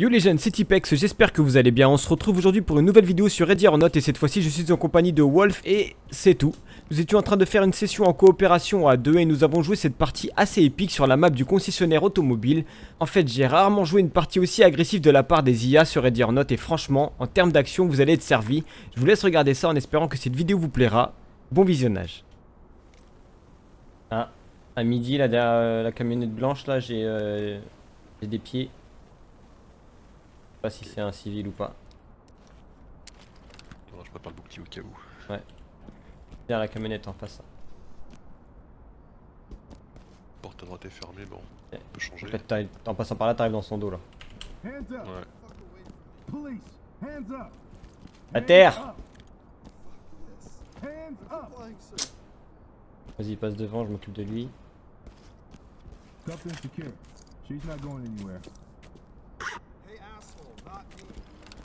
Yo les jeunes, c'est Tipex, j'espère que vous allez bien. On se retrouve aujourd'hui pour une nouvelle vidéo sur Ready or Not et cette fois-ci je suis en compagnie de Wolf et c'est tout. Nous étions en train de faire une session en coopération à deux et nous avons joué cette partie assez épique sur la map du concessionnaire automobile. En fait, j'ai rarement joué une partie aussi agressive de la part des IA sur Ready or Not et franchement, en termes d'action, vous allez être servi. Je vous laisse regarder ça en espérant que cette vidéo vous plaira. Bon visionnage. Ah, à midi, là, derrière euh, la camionnette blanche, là, j'ai euh, j'ai des pieds. Je sais pas si c'est un civil ou pas. Attends, je prépare le bouclier au cas où. Derrière la camionnette en face. Porte à droite est fermée, bon, Ouais. on peut changer. En, fait, en passant par là, t'arrives dans son dos là. Hands up! Ouais. Police! Hands up! À terre! Vas-y, passe devant, je m'occupe de lui.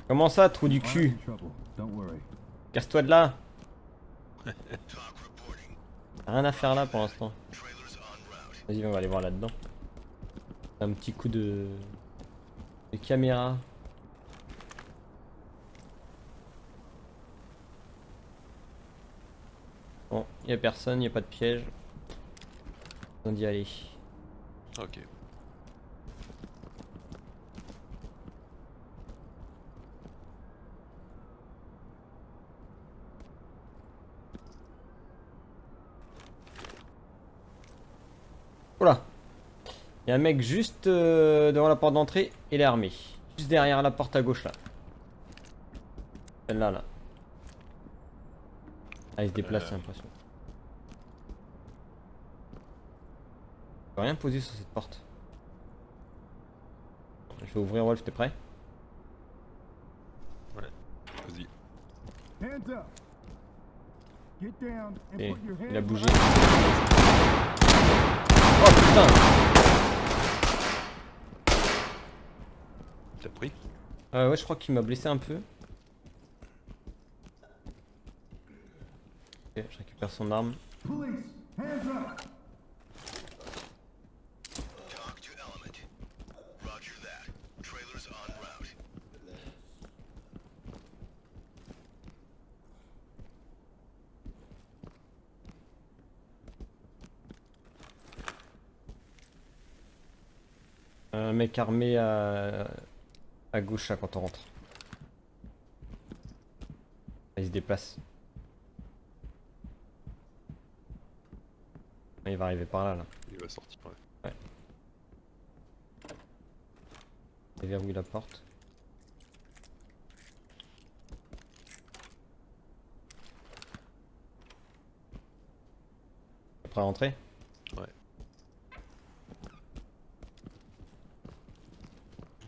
Comment ça, trou du cul. Casse-toi de là Rien à faire là pour l'instant. Vas-y, on va aller voir là-dedans. Un petit coup de... de caméra. Bon, y a personne, y a pas de piège. On d'y aller. Ok. Oula Il y a un mec juste euh, devant la porte d'entrée, il est armé. Juste derrière la porte à gauche là. Celle-là là. Ah il se déplace Euh. j'ai l'impression. Je peux rien poser sur cette porte. Je vais ouvrir Wolf, t'es prêt? Vas-y. Hands up! Get down and Et put your hands il a bougé. Oh putain T'as pris Euh, ouais je crois qu'il m'a blessé un peu. Ok, je récupère son arme. Police! Hands up! Mec armé à, à gauche là quand on rentre. Il se déplace. Ah, Il va arriver par là là. Il va sortir, ouais. Il verrouille la porte? Prêt à rentrer?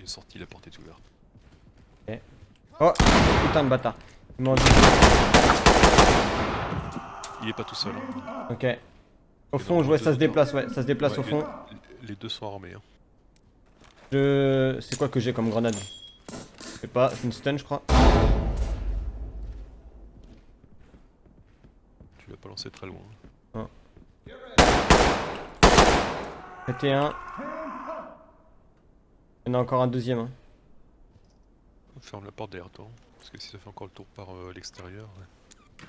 Sorti, la porte est ouverte. Oh putain de bâtard. Il est pas tout seul. hein. Ok. Au fond, je vois ça se déplace, ouais, ça se déplace Ouais, au fond. Les, les deux sont armés. Hein. Je. C'est quoi que j'ai comme grenade? Je sais pas, c'est une stun je crois. Tu vas pas lancer très loin. Un. Il y en a encore un deuxième. hein. Ferme la porte derrière toi. hein, Parce que si ça fait encore le tour par euh, l'extérieur. ouais.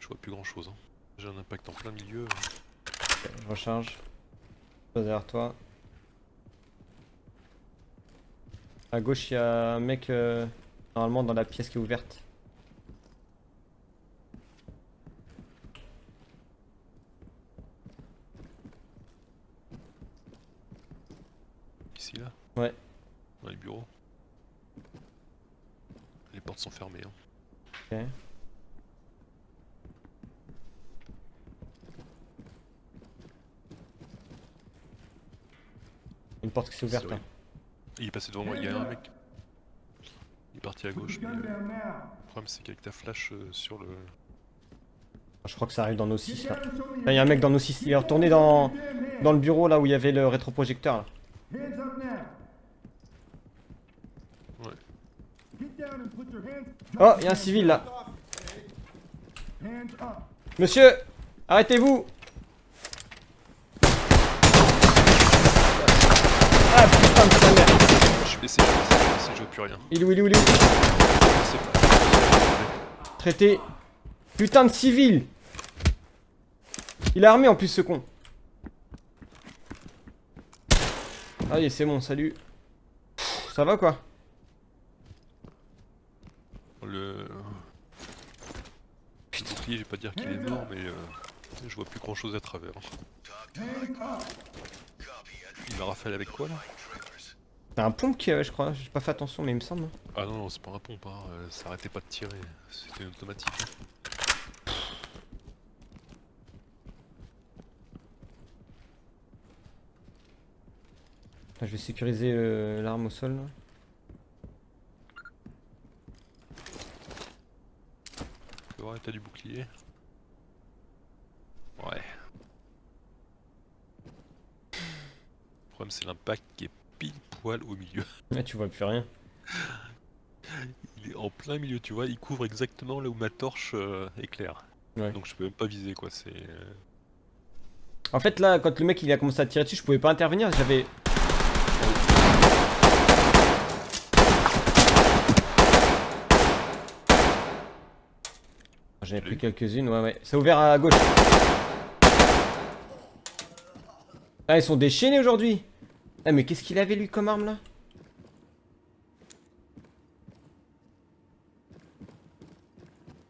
Je vois plus grand chose. Hein. J'ai un impact en plein milieu. Ok, je recharge. Passe derrière toi. À gauche, il y a un mec euh, normalement dans la pièce qui est ouverte. Ici là Ouais. Dans les bureaux. Les portes sont fermées. Hein. Ok. Une porte qui s'est ouverte. C'est hein. Il est passé devant moi, il y a un mec. Il est parti à gauche. mais, euh, le problème c'est qu'avec ta flash euh, sur le. Je crois que ça arrive dans nos Get 6 là. Là, il y a un mec dans nos 6. Il est retourné dans, dans le bureau là où il y avait le rétroprojecteur là. Ouais. Oh, il y a un civil là. Monsieur Arrêtez-vous Ah plus rien. Il est où, il est où, il est où Traité. Putain de civil Il est armé en plus ce con. Allez, c'est bon, salut. Pff, Ça va quoi Le... bouclier, je vais pas dire qu'il est mort, mais euh, je vois plus grand chose à travers. Il m'a rafalé avec quoi là? C'est un pompe qui, ouais, je crois. J'ai pas fait attention, mais il me semble. Ah non, non c'est pas un pompe, hein. euh, ça arrêtait pas de tirer, c'était automatique. hein. Je vais sécuriser euh, l'arme au sol. là. Tu vois, t'as du bouclier Ouais. Le problème c'est l'impact qui est pile poil au milieu. Là, tu vois plus rien. Il est en plein milieu, tu vois, il couvre exactement là où ma torche euh, éclaire. Ouais. Donc je peux même pas viser quoi, c'est... euh, En fait, là, quand le mec il a commencé à tirer dessus, je pouvais pas intervenir. J'avais. J'en ai pris quelques-unes, ouais, ouais. C'est ouvert à gauche. Ah, ils sont déchaînés aujourd'hui. Ah, mais qu'est-ce qu'il avait lui comme arme là?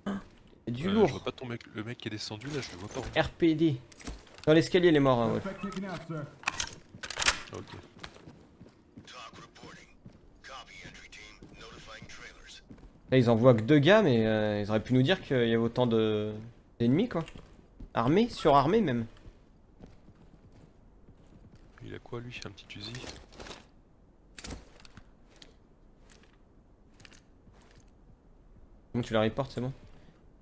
Ah, il y a Du euh, Je lourd. vois pas ton mec, le mec qui est descendu là, je le vois pas. RPD. Dans l'escalier, il est mort, hein, ouais. Ah, ok. Là, ils envoient que deux gars, mais euh, ils auraient pu nous dire qu'il y avait autant de d'ennemis, quoi. Armés, surarmés même. Il a quoi lui Un petit fusil Bon, tu la reportes, c'est bon.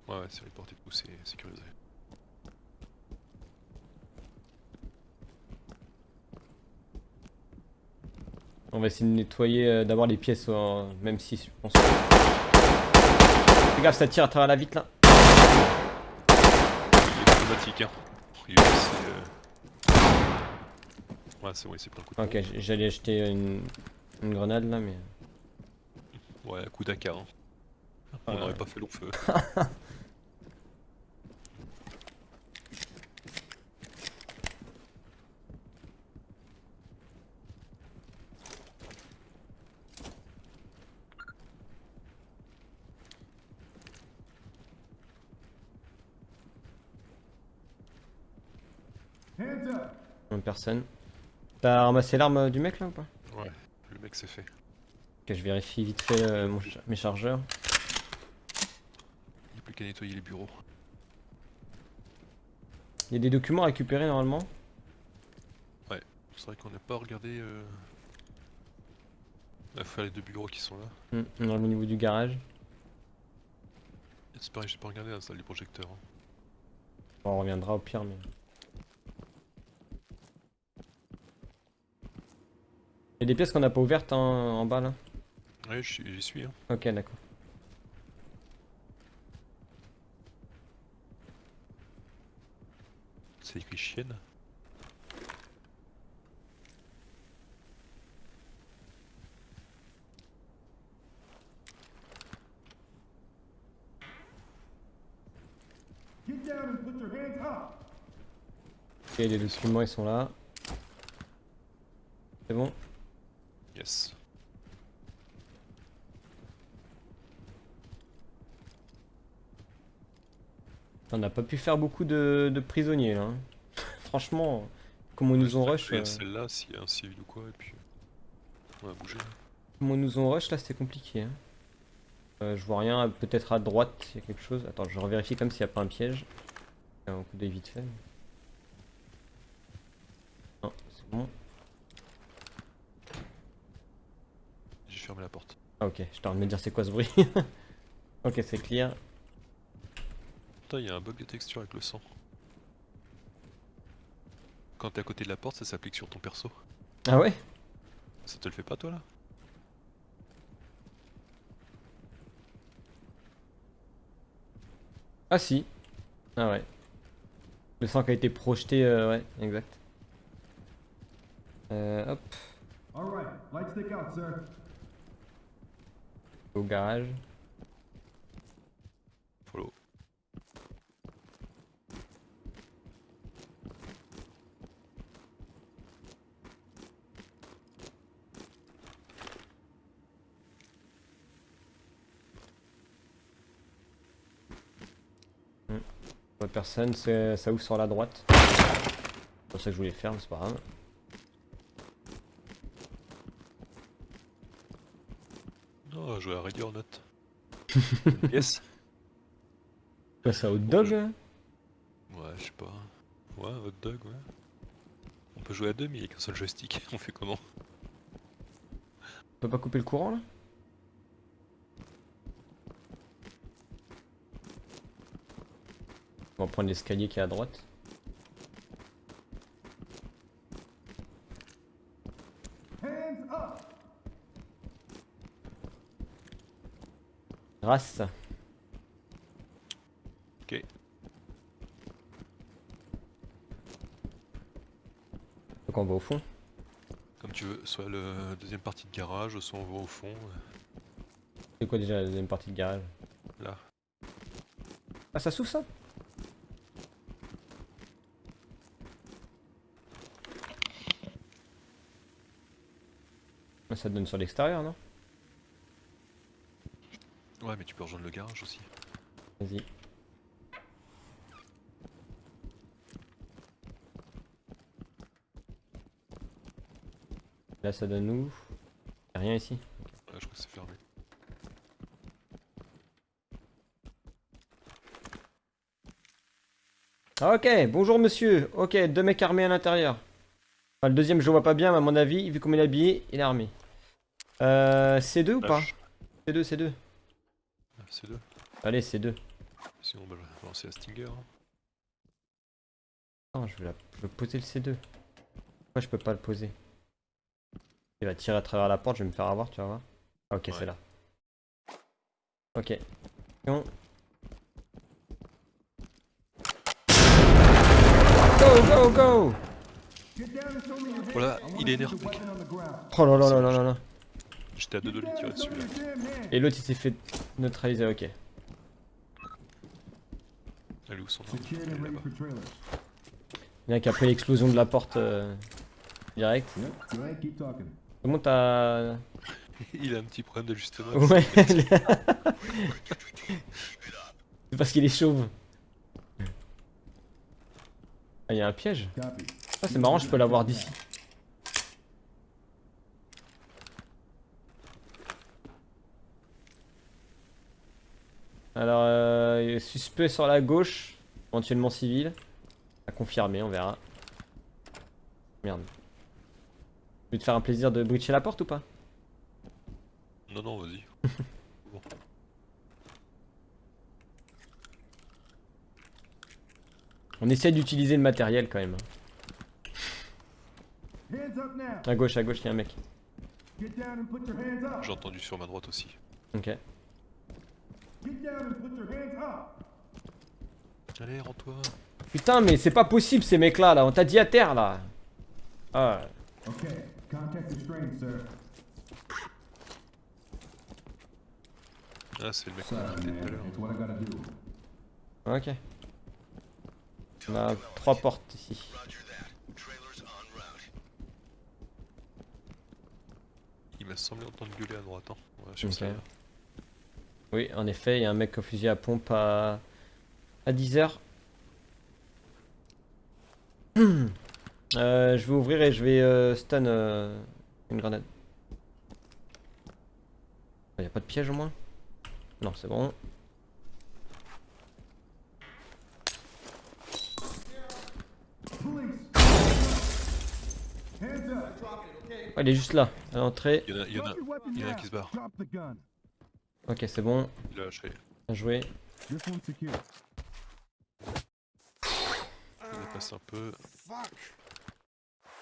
Ouais, ouais, c'est reporté, coup c'est sécurisé. On va essayer de nettoyer euh, d'abord les pièces, euh, même si je pense. Fais gaffe, ça tire à travers la vitre là. Il est automatique, hein. Il est. Ouais, c'est bon, il s'est pris un coup de Ok, j'allais acheter une, une grenade là, mais. Ouais, coup d'AK, hein. On Ouais. n'aurait pas fait long feu. Personne. T'as ramassé l'arme du mec là ou pas Ouais, le mec c'est fait. Ok, je vérifie vite fait euh, mon mes chargeurs. Il n'y a plus qu'à nettoyer les bureaux. Il y a des documents à récupérer normalement. C'est vrai qu'on n'a pas regardé. Euh... Il faut les deux bureaux qui sont là. Dans le niveau du garage. C'est pareil, j'ai pas regardé la salle du projecteur. hein. Bon, on reviendra au pire, mais. Il y a des pièces qu'on n'a pas ouvertes en bas là. Ouais, j'y suis. Hein. Ok, d'accord. C'est écrit chienne. Ok, les documents ils sont là. C'est bon Yes. On n'a pas pu faire beaucoup de, de prisonniers là. hein. Franchement, comme on nous ont rush. Euh, celle-là, s'il y a un civil ou quoi, et puis. On va bouger. Comme on nous ont rush là, c'était compliqué. hein. Euh, je vois rien, peut-être à droite il y a quelque chose. Attends, je revérifie comme s'il n'y a pas un piège. Un coup d'œil vite fait. Non, c'est bon. J'ai fermé la porte. Ah ok, je t'en de me dire c'est quoi ce bruit. ok, c'est clear. Putain, il y a un bug de texture avec le sang. Quand t'es à côté de la porte, ça s'applique sur ton perso. Ah ouais? Ça te le fait pas toi là? Ah si. Ah ouais. Le sang qui a été projeté, euh, ouais, exact. Euh, hop. All right. Light stick out, sir. Au garage. Follow. Pas personne, c'est- ça ouvre sur la droite. C'est pour ça que je voulais faire, mais c'est pas grave. Non, on va jouer à Ready or Not. yes c'est un hot dog hein Ouais, je sais pas. Ouais, hot dog, ouais. On peut jouer à deux, mais il n'y a qu'un seul joystick. On fait comment? On peut pas couper le courant là? On va prendre l'escalier qui est à droite. Race. Ok. Donc on va au fond. Comme tu veux, soit le deuxième partie de garage, soit on va au fond. C'est quoi déjà la deuxième partie de garage? Là. Ah ça s'ouvre ça? Ah, Ça donne sur l'extérieur non? Ouais, mais tu peux rejoindre le garage aussi. Vas-y. Là ça donne où? Y'a rien ici? Ouais, je crois que c'est fermé. Ah, Ok, bonjour monsieur. Ok, deux mecs armés à l'intérieur. Enfin, le deuxième je le vois pas bien, mais à mon avis, vu comment il est habillé, il est armé. Euh, C2 ou pas? Lâche. C2, C2. Ah, C'est deux. Allez, C2. Sinon, bah, je vais lancer la Stinger. hein. Non, je veux, la... je poser le C2. Pourquoi je peux pas le poser? Il va tirer à travers la porte, je vais me faire avoir, tu vas voir. Ah, ok, Ouais. c'est là. Ok. Non. Go, go, go. Voilà, wanna il est énervé. on ground. Oh là là là là là là. J'étais à deux de lui tirer dessus là. Et l'autre il s'est fait neutraliser, ok. Elle est où son arme trailers. Bien qu'après l'explosion de la porte euh, direct. Comment t'as. Il a un petit problème d'ajustement. Ouais, c'est parce qu'il est chauve. Ah, il y a un piège. Ah, c'est marrant, je peux l'avoir d'ici. Alors, euh, suspect sur la gauche, éventuellement civil. À confirmer, on verra. Merde. Tu veux te faire un plaisir de breacher la porte ou pas? Non, non, vas-y. bon. On essaie d'utiliser le matériel quand même. À gauche, à gauche, il y a un mec. J'ai entendu sur ma droite aussi. Ok. Get down and put your hands up. Allez, rends-toi. Putain, mais c'est pas possible ces mecs là. On t'a dit à terre là. Ah. Okay. Sir. Ah, c'est le mec qu'on a tout à l'heure. Ok. On a trois portes ici. Il m'a semblé entendre gueuler à droite. Hein. Oui, en effet, il y a un mec au fusil à pompe à, à 10h. Euh, je vais ouvrir et je vais euh, stun euh, une grenade. Il n'y a pas de piège au moins? Non, c'est bon. Ouais, il est juste là, à l'entrée. Il y en a, il il y en qui se barre. Ok, c'est bon. Il a lâché. Bien joué. Il dépasse un peu.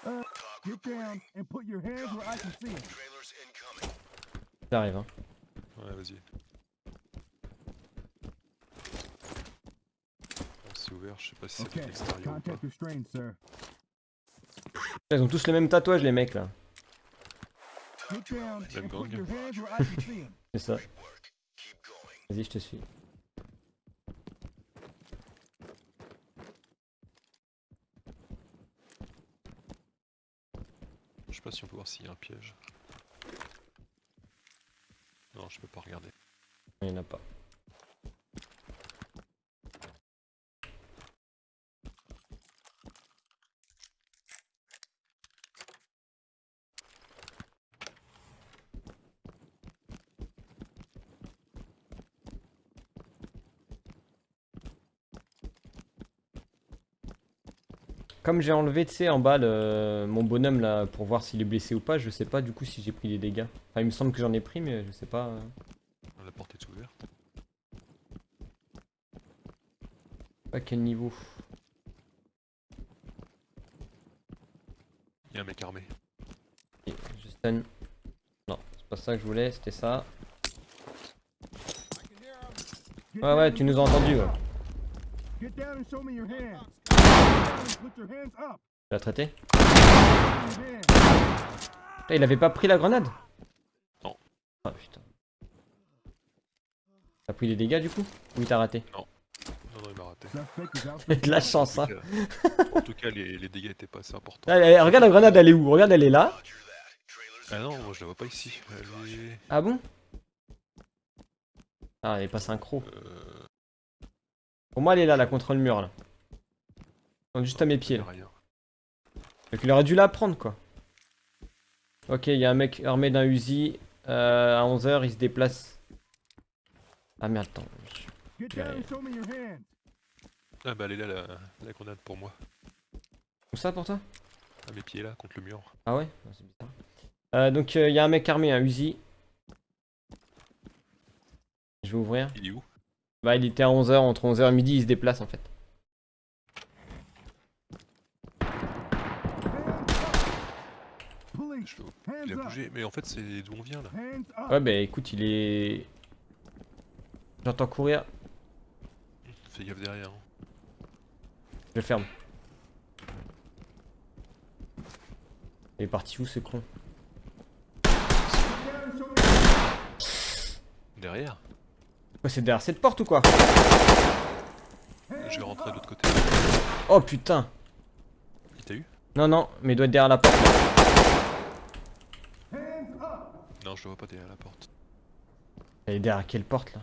Uh, get down and put your hands where I can see them. Trailers incoming. Ça arrive, hein. Ouais, vas-y. Bon, C'est ouvert, je sais pas si c'est Okay. de l'extérieur ou pas. Contact restrained, sir. Ils ont tous les mêmes tatouages, les mecs là. Même gang. C'est ça. Vas-y, je te suis. Je sais pas si on peut voir s'il y a un piège. Non, je peux pas regarder. Il n'y en a pas. Comme j'ai enlevé, tu sais, en bas le- mon bonhomme là pour voir s'il est blessé ou pas, je sais pas du coup si j'ai pris des dégâts. Enfin, il me semble que j'en ai pris, mais je sais pas. euh. La porte est ouverte. À quel niveau Il y a un mec armé. Ok, Je stun. Non, c'est pas ça que je voulais, c'était ça. Ouais, ouais, tu nous as your entendu. hands Ouais. Tu l'as traité. Putain, Il avait pas pris la grenade Non. Ah putain. T'as pris des dégâts du coup Ou il t'a raté Non, non, il m'a raté. De la chance, En hein. tout cas, en tout cas, les, les dégâts étaient pas assez importants. Ah, eh, Regarde la grenade, elle est où Regarde, elle est là. Ah non, moi je la vois pas ici. Elle est... Ah bon Ah, elle est pas synchro. Euh... Pour moi, elle est là, là, contre le mur, là. Juste à mes pieds, là. Donc, il aurait dû la prendre, quoi. Ok, il y a un mec armé d'un Uzi. Euh, à 11h, il se déplace. Ah merde, attends. Hands. Ah bah elle est là, la, la grenade pour moi. Où ça pour toi? À mes pieds là, contre le mur. Ah ouais? Ah, C'est bizarre. Euh, donc, il y a un mec armé, un Uzi. Je vais ouvrir. Il est où? Bah, il était à 11h, entre 11h et midi, il se déplace en fait. Police, Je le- hands Il a bougé. Mais en fait, c'est d'où on vient là. Ouais, bah écoute, il est. J'entends courir, Fais gaffe derrière. hein. je ferme. Il est parti où ce con? Derrière? Quoi, c'est derrière cette porte ou quoi? Je vais rentrer de l'autre côté. Oh putain Il t'a eu? Non, non, mais il doit être derrière la porte. hands Non, je le vois pas derrière la porte. Elle est derrière quelle porte là?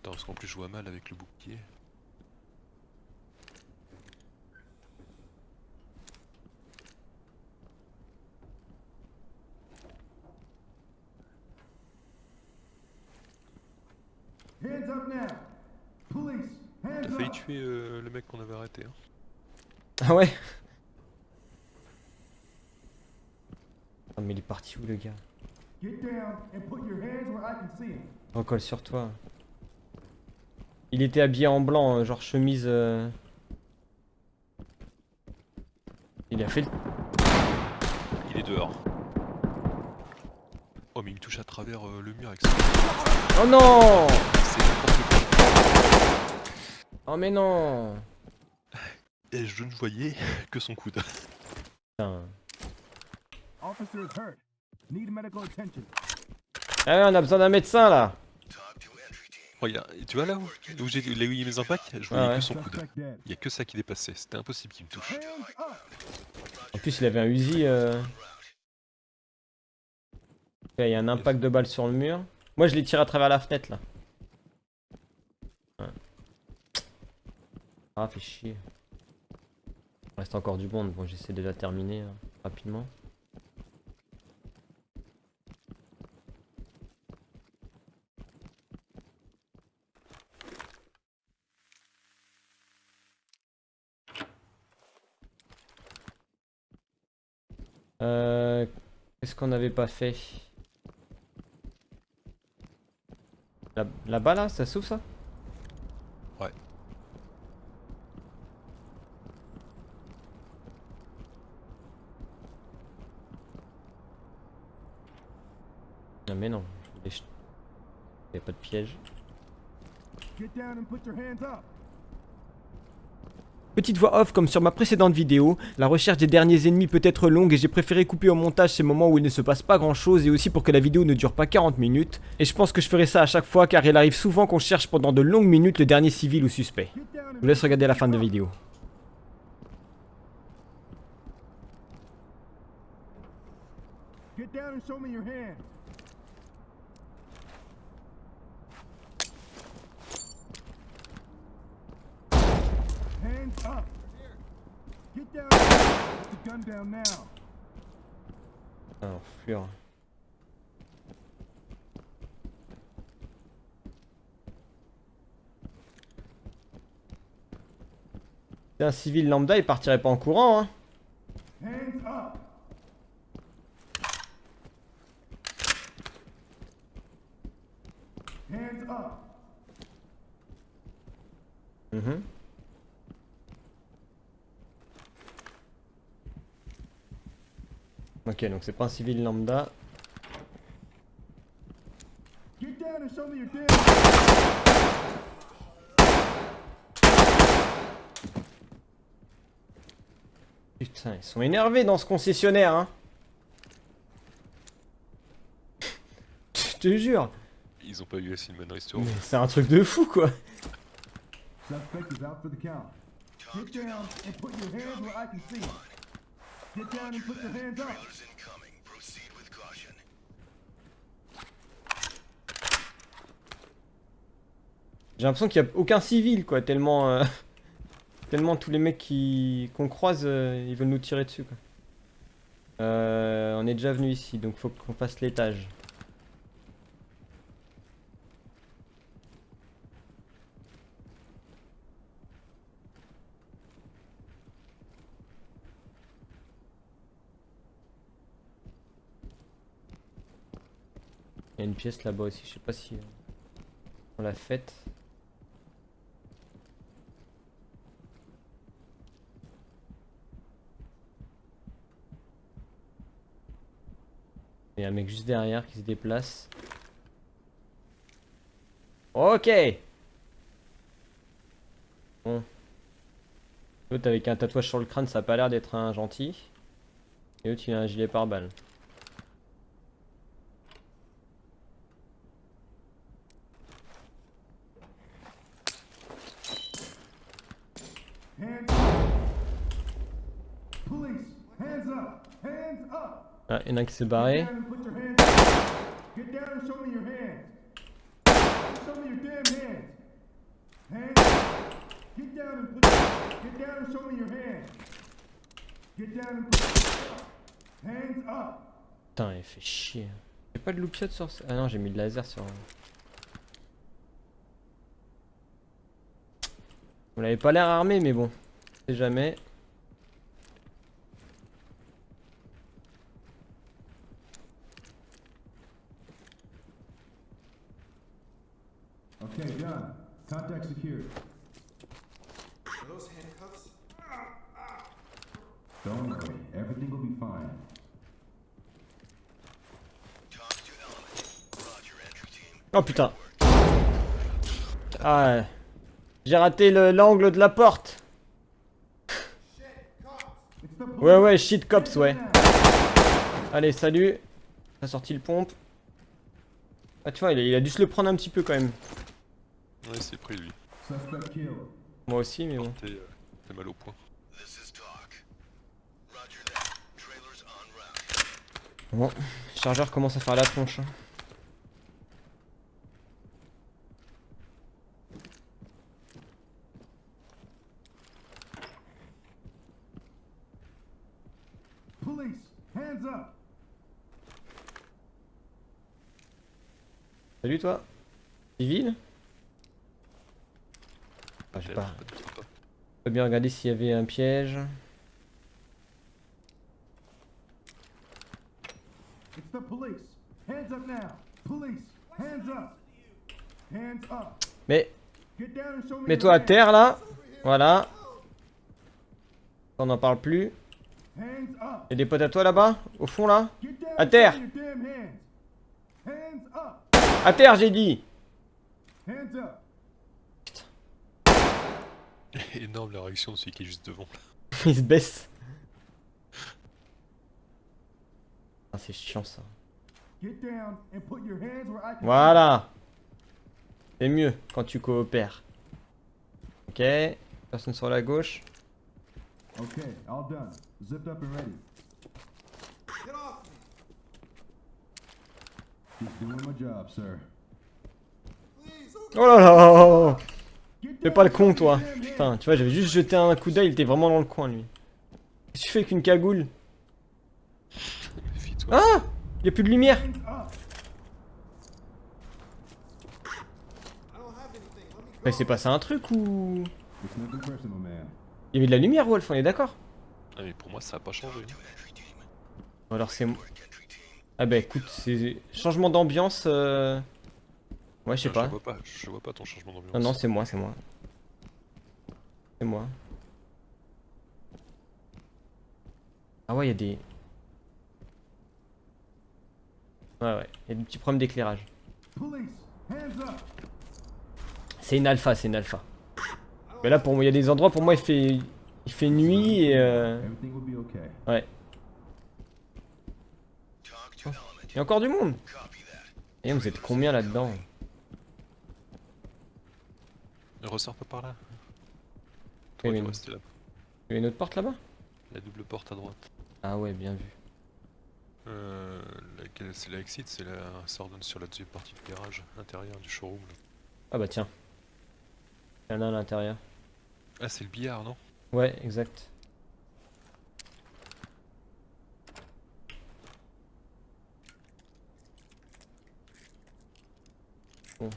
Attends, parce qu'en plus je vois mal avec le bouclier. T'as failli tuer euh, le mec qu'on avait arrêté. Hein. Ah ouais? Ah mais il est parti où le gars Get down and put your hands where I can see them. Recolle sur toi. Il était habillé en blanc, euh, genre chemise... euh. Il a fait le... Il est dehors. Oh mais il me touche à travers euh, le mur avec ça. Oh non C'est. Oh mais non Et je ne voyais que son coude. Putain. Ah ouais, on a besoin d'un médecin là. Regarde, tu vois là où, où j'ai a mes impacts Je voyais Ah ouais. que son coude. Il y a que ça qui dépassait. C'était impossible qu'il me touche. En plus il avait un Uzi... euh. Ok, Il y a un impact de balle sur le mur. Moi je l'ai tiré à travers la fenêtre là. Ouais. Ah fait chier. Il reste encore du monde, bon j'essaie de la terminer hein, rapidement. Euh, Qu'est-ce qu'on n'avait pas fait Là- Là-bas là, ça s'ouvre ça Ouais. Non mais non, je voulais ch- y a pas de piège. Get down and put your hands up. Petite voix off comme sur ma précédente vidéo, la recherche des derniers ennemis peut être longue et j'ai préféré couper au montage ces moments où il ne se passe pas grand chose et aussi pour que la vidéo ne dure pas 40 minutes. Et je pense que je ferai ça à chaque fois car il arrive souvent qu'on cherche pendant de longues minutes le dernier civil ou suspect. Je vous laisse regarder la fin de la vidéo. Hands Get down. C'est un civil lambda, il partirait pas en courant, hein. Ok, donc c'est pas un civil lambda. Putain, ils sont énervés dans ce concessionnaire, hein. Je te jure. Ils ont pas eu assez de bonne restaurant. Mais c'est un truc de fou, quoi. Suspect is out for the count. Get down and put your hands where I can see. J'ai l'impression qu'il y a aucun civil, quoi, tellement... euh, tellement tous les mecs qu'on croise, euh, ils veulent nous tirer dessus, quoi. Euh, on est déjà venu ici, donc faut qu'on fasse l'étage. Pièce là-bas aussi, je sais pas si euh, on l'a faite. Il y a un mec juste derrière qui se déplace. Ok Bon. L'autre avec un tatouage sur le crâne, ça a pas l'air d'être un gentil. Et l'autre il a un gilet pare-balles. Hands up. Police, hands up. Hands up. Ah, il y en a un qui s'est barré. Get down and put your hands up. Get down and show me your hands. Show me your damn hands. Hands up. Get down and put Get down and show me your hands. Get and put Hands up. Putain, il fait chier. J'ai pas de loupiote sur ça. Ah non, j'ai mis le laser sur. Vous l'avez pas l'air armé, mais bon. On sait jamais. Oh putain. Ah ouais. J'ai raté le- l'angle de la porte. Ouais, ouais, shit cops, ouais. Allez, salut. T'as sorti le pompe. Ah, tu vois, il a, il a dû se le prendre un petit peu quand même. Ouais, c'est pris lui. Moi aussi, mais bon. T'es euh, mal au point. Bon, le chargeur commence à faire la tronche. hein. Police, hands up. Salut toi. Civil ah, Peut-être, pas. peut-être pas. Je peux bien regarder s'il y avait un piège. It's the police. Hands up now. Police, hands up. Hands up. Mais mets-toi à terre là. Voilà. On n'en parle plus. hands. Hands up. Il y a des potes à toi là-bas Au fond là À terre. À terre j'ai dit Hands up. Énorme la réaction de celui qui est juste devant. Il se baisse. Ah, c'est chiant ça. Get down and put your hands where I can. Voilà. C'est mieux quand tu coopères. Ok. Personne sur la gauche. Okay, all done. Zipped up and ready. Get off Oh là là Fais pas le con toi. Putain, tu vois, j'avais juste jeté un coup d'œil, il était vraiment dans le coin lui. Qu'est-ce que tu fais avec une cagoule? Ah Y'a plus de lumière. Mais c'est passé un truc ou... Il y avait de la lumière Wolf, on est d'accord? Ah, mais pour moi, ça a pas changé. Ou alors c'est... Ah bah écoute, c'est... Changement d'ambiance... Euh... Ouais, je sais Ah, pas. Je vois pas, je vois pas ton changement d'ambiance. Non, non, c'est moi, c'est moi. C'est moi. Ah ouais, il y a des... Ouais, ouais, il y a des petits problèmes d'éclairage. C'est une alpha, c'est une alpha. Mais là, pour moi, il y a des endroits, pour moi, il fait... Il fait nuit et... Euh... Everything will be okay. Ouais. Element. Il y a encore du monde. Et vous êtes combien là-dedans Ne ressors pas par là. Toi, tu non. restes là. Il y a une autre porte là-bas La double porte à droite. Ah ouais, bien vu. Euh, c'est la exit, c'est la. Ça redonne sur la deuxième partie du garage intérieur du showroom. là. Ah bah tiens. Il y en a un à l'intérieur. Ah, c'est le billard, non? Ouais, exact. Bon.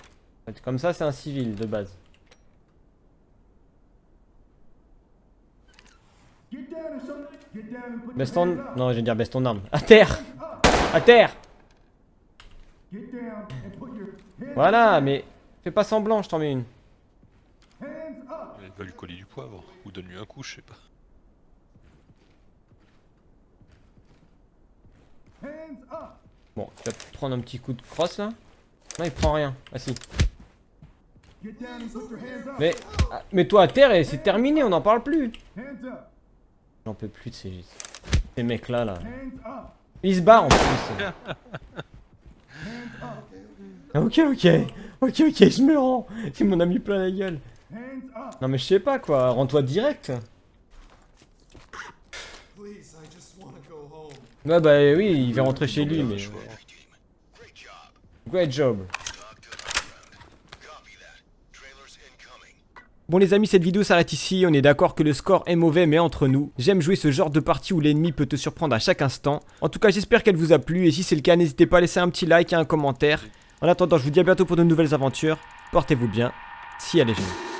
Comme ça, c'est un civil de base. Baisse ton... Non, je vais dire baisse ton arme. À terre À terre Voilà, mais... Fais pas semblant, je t'en mets une. Il va lui coller du poivre. Ou donne-lui un coup, je sais pas. Bon, tu vas prendre un petit coup de crosse là Non, il prend rien. Ah si. Mais... ah, Mets-toi à terre et c'est terminé, on n'en parle plus. J'en peux plus de ces... Ces mecs là. Ils se barrent en plus. Ah, Ok, ok, ok, ok, je me rends. C'est mon ami plein la gueule. Non mais je sais pas quoi, rends-toi direct. Please, I just want to go home. Ouais bah oui, il va rentrer chez lui, mais... Je vois. Great job. Great job. Talk to the ground. Copy that. Trailers incoming. Bon les amis, cette vidéo s'arrête ici, on est d'accord que le score est mauvais, mais entre nous, j'aime jouer ce genre de partie où l'ennemi peut te surprendre à chaque instant. En tout cas, j'espère qu'elle vous a plu, et si c'est le cas, n'hésitez pas à laisser un petit like et un commentaire. En attendant, je vous dis à bientôt pour de nouvelles aventures. Portez-vous bien, si elle est géniale.